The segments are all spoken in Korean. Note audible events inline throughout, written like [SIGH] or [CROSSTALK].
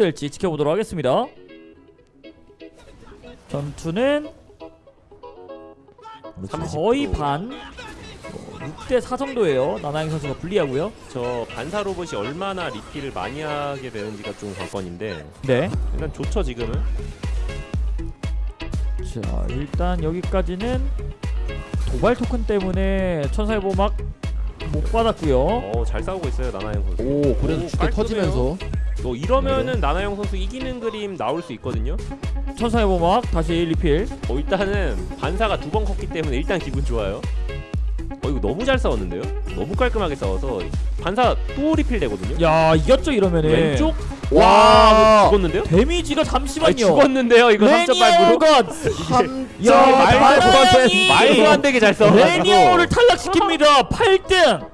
될지 지켜보도록 하겠습니다. 전투는 거의 반 6대4 정도예요. 나나영 선수가 불리하고요. 저 반사 로봇이 얼마나 리필을 많이 하게 되는지가 좀 관건인데 네. 일단 좋죠 지금은? 자 일단 여기까지는 도발 토큰 때문에 천사의 보막 못 받았고요. 어잘 싸우고 있어요 나나영 선수. 오 주대 깔끔해요. 터지면서 또 이러면은 나나영 선수 이기는 그림 나올 수 있거든요. 천사의 보막 다시 리필. 어 일단은 반사가 두 번 컸기 때문에 일단 기분 좋아요. 어 이거 너무 잘 싸웠는데요? 너무 깔끔하게 싸워서 반사 또 리필 되거든요. 야 이겼죠 이러면은. 왼쪽? 와. 와 죽었는데요? 데미지가 잠시만요. 아니, 죽었는데요 이거 3.8으로? 레니어가 [LAUGHS] 야 말도 안 되게 잘 싸워가지고 레니어를 탈락시킵니다. 8등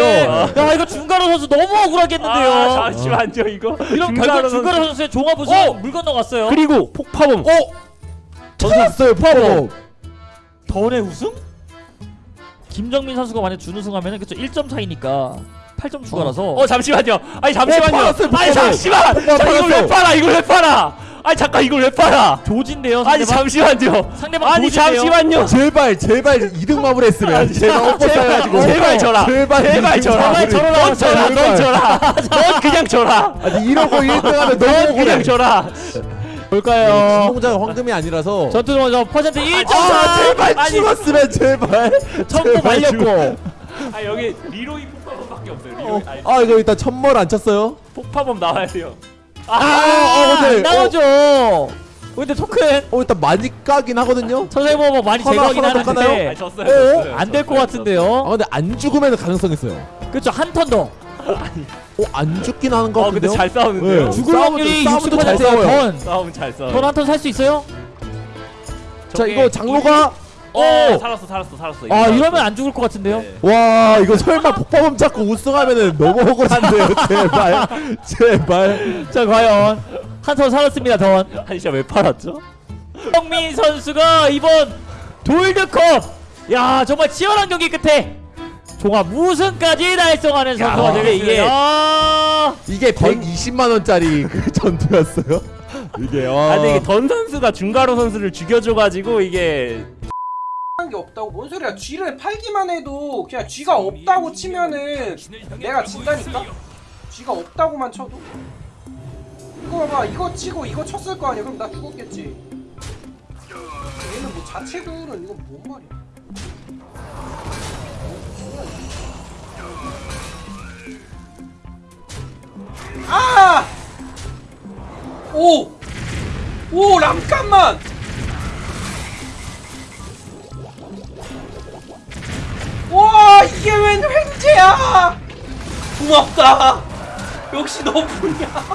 야 이거 중가로 선수 너무 억울하겠는데요. 아 잠시만요 이거. 이런 선수. 중가로 선수의 종합 우승 어! 물 건너갔어요. 그리고 폭파범. 어? 터졌어요 파워 더운의 우승? 김정민 선수가 만약 준우승하면 그쵸 1점 차이니까 8점 추가라서. 어 잠시만요. 아니 잠시만요. 팔았어요, 아니 폭파범. 잠시만. 폭파범 자 이걸 왜. 팔아? 이걸 왜 팔아 아니 잠깐 이걸 왜 팔아? 조진데요 아니 상대방? 잠시만요. 상대방 아니 조진데요? 잠시만요. 제발 제발 2등 마무리했으면 제발 엎어 제발, 싸가지고. 제발 져라. 제발 제발 마무리. 제발 넌 져라. 넌 제발. 져라. 넌 그냥 져라. 아니 이러고 1등하면 너무 그냥 져라. 볼까요? 진동자가 황금이 아니라서. 전투 먼저 퍼센트 1점 아차 제발 아니. 죽었으면 제발. 제발 말렸고. 아 여기 리로이 폭파범밖에 없어요 리로이. 아니, 아 이거 일단 천멀 안 쳤어요? 폭파범 나와야 돼요 아, 안 근데 나오죠 근데 토큰 어, 어 일단 많이 까긴 하거든요. 선생님 뭐 많이 하나, 제거하긴 하나? 하는데 졌어요 어? 졌어요 안될것아 같은데요 근데 안 죽으면 가능성 있어요. 그쵸 한턴 더 어 안 죽긴 하는 것어 같은데요. 근데 잘 싸우는데요 네. 죽을 확률이 싸움도 잘 60%예요 싸워요. 턴 싸움 잘 싸워 턴한턴 살 수 있어요? 자 이거 장로가 어 어! 살았어 살았어 살았어 아 이러면. 안 죽을 것 같은데요? 네. 와 이거 설마 폭파범 잡고 우승하면은 너무 억울한데요. [LAUGHS] 제발 제발. 자 과연 한턴 살았습니다 던 한시야 왜 팔았죠? 성민 선수가 이번 돌드컵 야 정말 치열한 경기 끝에 종합 우승까지 달성하는 선수가 근데 되겠습니다 이게 120만 원짜리 그 전투였어요. 이게 와. 아 근데 이게 던 선수가 중가로 선수를 죽여줘가지고 이게 한 게 없다고. 뭔 소리야? 쥐를 팔기만 해도 그냥 쥐가 없다고 치면은 내가 진다니까? 쥐가 없다고만 쳐도? 이거 봐봐. 이거 치고 이거 쳤을 거 아니야. 그럼 나 죽었겠지. 얘는 뭐 자체구는 이거 뭔 말이야? 아! 오! 오 잠깐만! 이게 웬 횡재야? 고맙다 역시 너뿐이야. [LAUGHS]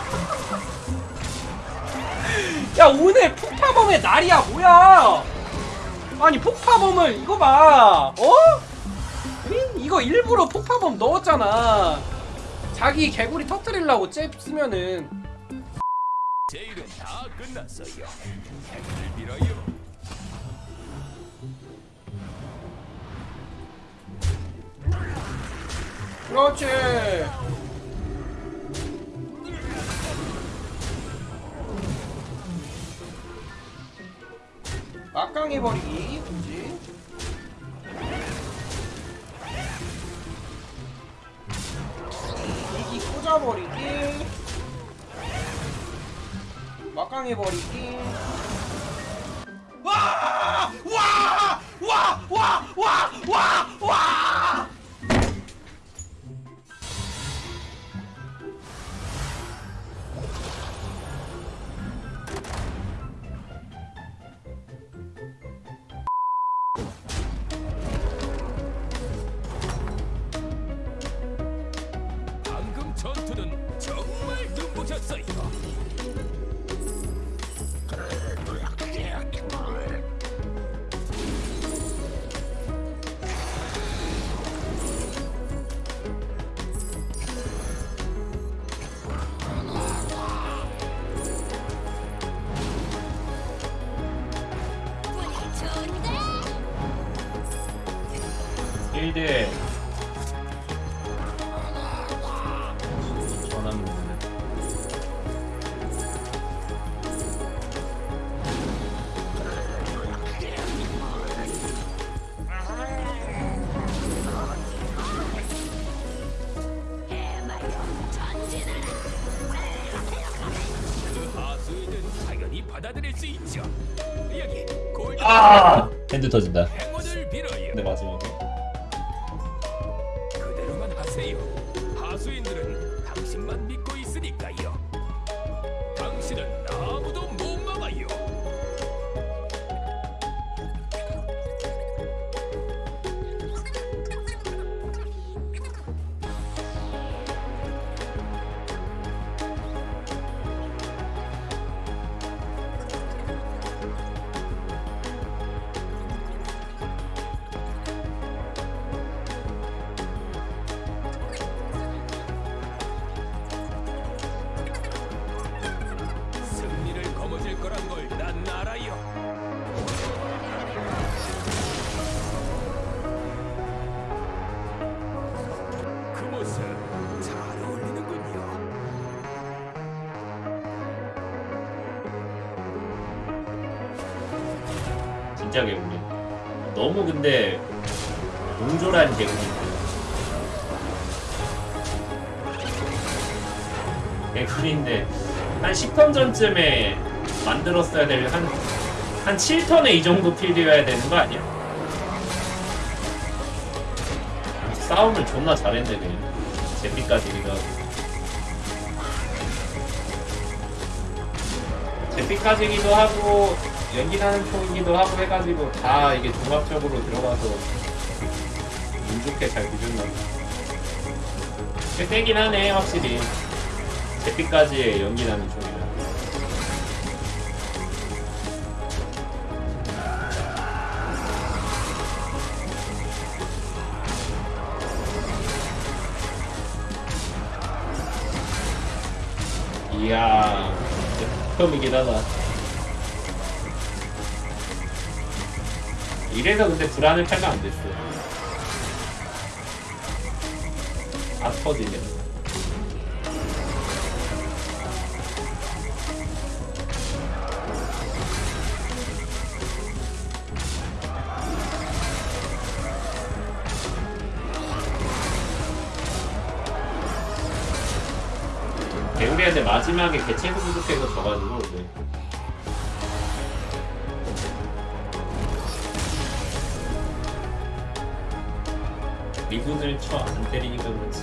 야 오늘 폭파범의 날이야 뭐야? 아니 폭파범을 이거 봐. 어? 응? 이거 일부러 폭파범 넣었잖아. 자기 개구리 터트리려고 잽 쓰면은 그렇지. 막강 해 버리기, 그렇지. 이기 꽂아 버리기. 막강 해 버리기. 1대 전함 아! 아! 핸드 터진다. 근데 마지막. 하수인들은 당신 진짜 개구리. 너무 근데 옹졸한 개구리. 개구리인데 한 10턴 전쯤에 만들었어야 될한한 7턴에 이 정도 필드여야 되는 거 아니야? 싸움을 존나 잘했네 그냥 제피까지 이거 제피까지기도 하고 연기 나는 총이기도 하고 해가지고 다 이게 종합적으로 들어가서 운 좋게 잘. 꽤 세긴 하네 확실히. 제피까지의 연기 나는 총이라. 이야, 처음이긴 하다. 이래서 근데 불안을 팔면 안 됐어. 다 터지네. 개우리한테 마지막에 개체수 부족해서 져가지고 네. 미군을 쳐 안 때리니까 그렇지.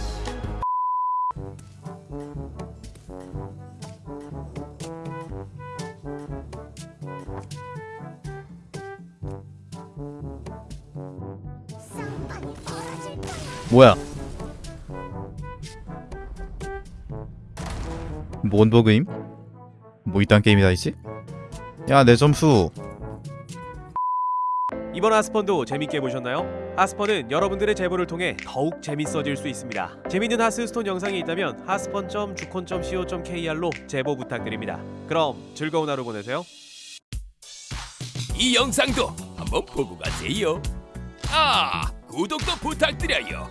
뭐야? 뭔 버그임? 뭐 이딴 게임이 다 있지? 야 내 점수 이번 하스펀도 재밌게 보셨나요? 하스펀은 여러분들의 제보를 통해 더욱 재밌어질 수 있습니다. 재밌는 하스스톤 영상이 있다면 하스펀.주콘.co.kr로 제보 부탁드립니다. 그럼 즐거운 하루 보내세요. 이 영상도 한번 보고 가세요. 아, 구독도 부탁드려요.